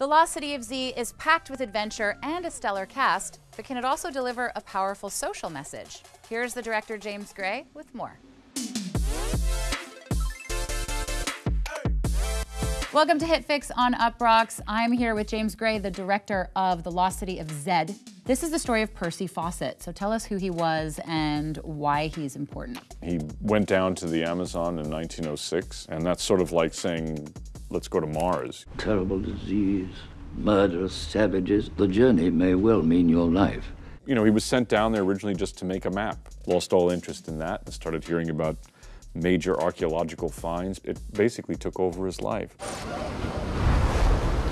The Lost City of Z is packed with adventure and a stellar cast, but can it also deliver a powerful social message? Here's the director James Gray with more. Welcome to HitFix on Uproxx. I'm here with James Gray, the director of The Lost City of Zed. This is the story of Percy Fawcett. So tell us who he was and why he's important. He went down to the Amazon in 1906, and that's sort of like saying let's go to Mars. Terrible disease, murderous savages. The journey may well mean your life. You know, he was sent down there originally just to make a map. Lost all interest in that and started hearing about major archaeological finds. It basically took over his life.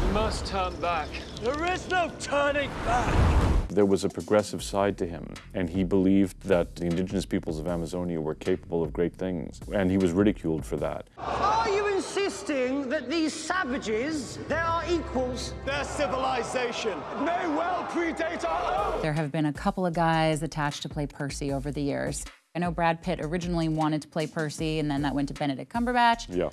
You must turn back. There is no turning back. There was a progressive side to him, and he believed that the indigenous peoples of Amazonia were capable of great things, and he was ridiculed for that. Are you insisting that these savages, they are equals? Their civilization may well predate our own. There have been a couple of guys attached to play Percy over the years. I know Brad Pitt originally wanted to play Percy, and then that went to Benedict Cumberbatch. Yeah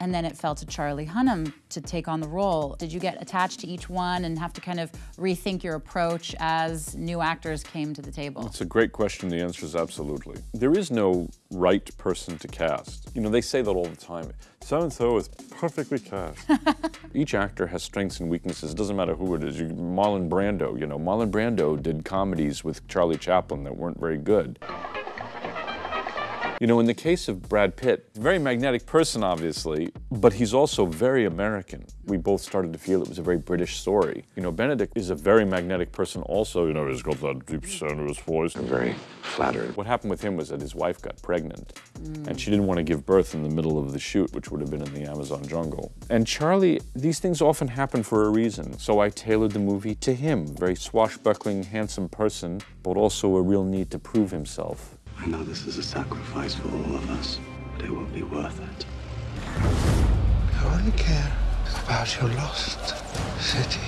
and then it fell to Charlie Hunnam to take on the role. Did you get attached to each one and have to kind of rethink your approach as new actors came to the table? It's a great question. The answer is absolutely. There is no right person to cast. You know, they say that all the time. So-and-so is perfectly cast. each actor has strengths and weaknesses. It doesn't matter who it is. You, Marlon Brando, you know, Marlon Brando did comedies with Charlie Chaplin that weren't very good. You know, in the case of Brad Pitt, very magnetic person, obviously, but he's also very American. We both started to feel it was a very British story. You know, Benedict is a very magnetic person also. You know, he's got that deep sonorous voice. I'm very flattered. What happened with him was that his wife got pregnant, mm. and she didn't want to give birth in the middle of the shoot, which would have been in the Amazon jungle. And Charlie, these things often happen for a reason, so I tailored the movie to him. Very swashbuckling, handsome person, but also a real need to prove himself. I know this is a sacrifice for all of us, but it will be worth it. I only care about your lost city.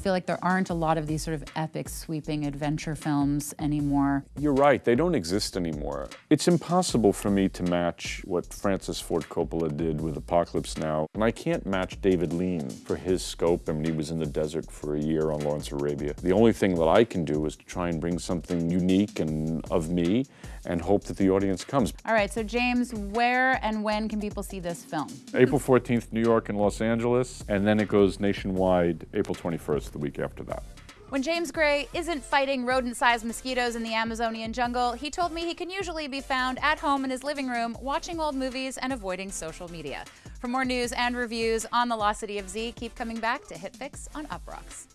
I feel like there aren't a lot of these sort of epic, sweeping adventure films anymore. You're right, they don't exist anymore. It's impossible for me to match what Francis Ford Coppola did with Apocalypse Now, and I can't match David Lean for his scope. I mean, he was in the desert for a year on Lawrence Arabia. The only thing that I can do is to try and bring something unique and of me and hope that the audience comes. All right, so James, where and when can people see this film? April 14th, New York and Los Angeles, and then it goes nationwide April 21st, the week after that. When James Gray isn't fighting rodent-sized mosquitoes in the Amazonian jungle, he told me he can usually be found at home in his living room watching old movies and avoiding social media. For more news and reviews on the Lost City of Z, keep coming back to HitFix on Uproxx.